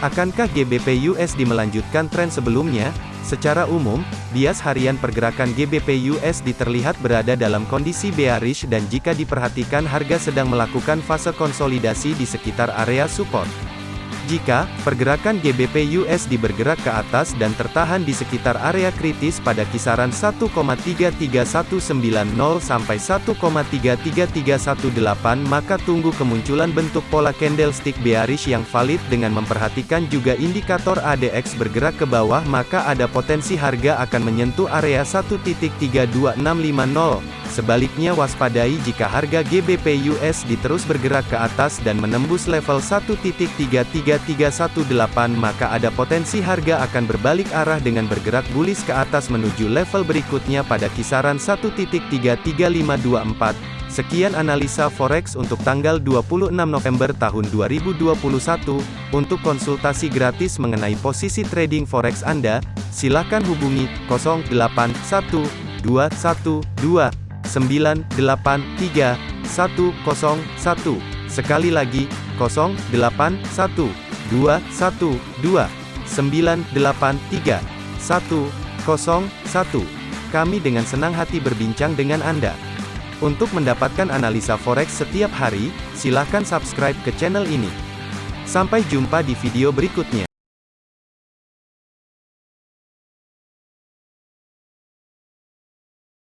Akankah GBP USD melanjutkan tren sebelumnya? Secara umum, bias harian pergerakan GBP USD terlihat berada dalam kondisi bearish dan jika diperhatikan harga sedang melakukan fase konsolidasi di sekitar area support. Jika pergerakan GBP USD bergerak ke atas dan tertahan di sekitar area kritis pada kisaran 1,33190 sampai 1,33318 maka tunggu kemunculan bentuk pola candlestick bearish yang valid dengan memperhatikan juga indikator ADX bergerak ke bawah maka ada potensi harga akan menyentuh area 1.32650. Sebaliknya waspadai jika harga GBP USD terus bergerak ke atas dan menembus level 1.33318 maka ada potensi harga akan berbalik arah dengan bergerak bullish ke atas menuju level berikutnya pada kisaran 1.33524. Sekian analisa forex untuk tanggal 26 November tahun 2021. Untuk konsultasi gratis mengenai posisi trading forex Anda, silakan hubungi 081212 983 101. Sekali lagi, 081 212 983 101. Kami dengan senang hati berbincang dengan Anda. Untuk mendapatkan analisa forex setiap hari, silakan subscribe ke channel ini. Sampai jumpa di video berikutnya.